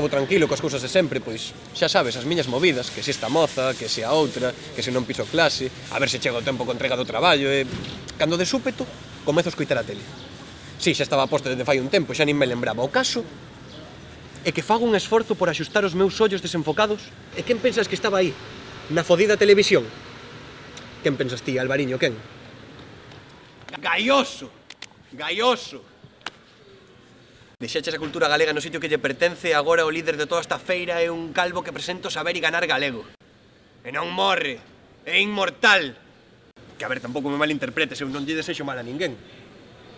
vou tranquilo coas cousas de sempre, pois xa sabes as miñas movidas, que se esta moza, que se a outra, que se non piso clase, a ver se chega o tempo con entrega do traballo e... Cando de súpeto, comezo a escoitar a tele. Si, xa estaba posto desde fai un tempo, xa nin me lembraba. O caso é que fago un esforzo por axustar os meus ollos desenfocados. E quen pensas que estaba aí? Na fodida televisión? Quen pensas ti, Alvariño, quen? Gaioso! Gaioso! Deixaches a cultura galega no sitio que lle pertence agora o líder de toda esta feira é un calvo que presento saber e ganar galego. E non morre, é inmortal. Que a ver, tampouco me malinterpretes, eu non lle desexo mal a ninguén.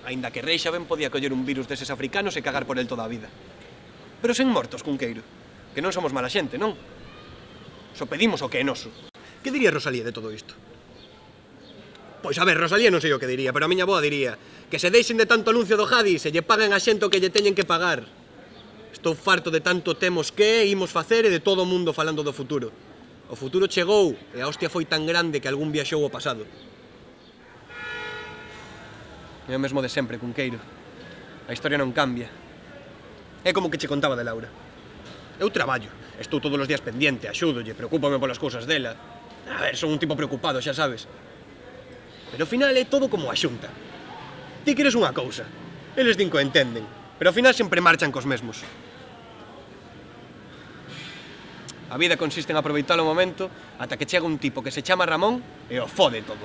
Ainda que Rei xa ben podía coller un virus deses africanos e cagar por el toda a vida. Pero sen mortos, Cunqueiro, que non somos mala xente, non? Só pedimos o que é noso. Que diría Rosalía de todo isto? Pois a ver, Rosalía non sei o que diría, pero a miña boa diría que se deixen de tanto anuncio do Jadi e lle paguen a xento que lle teñen que pagar. Estou farto de tanto temos que, imos facer e de todo o mundo falando do futuro. O futuro chegou e a hostia foi tan grande que algún viaxou ao pasado. É o mesmo de sempre, Cunqueiro. A historia non cambia. É como que che contaba de Laura. Eu traballo, estou todos os días pendiente, axúdolle, preocúpame polas cousas dela. A ver, son un tipo preocupado, xa sabes. Pero ao final é todo como a xunta. Ti queres unha cousa, eles din que entenden, pero ao final sempre marchan cos mesmos. A vida consiste en aproveitar o momento ata que chega un tipo que se chama Ramón e o fode todo.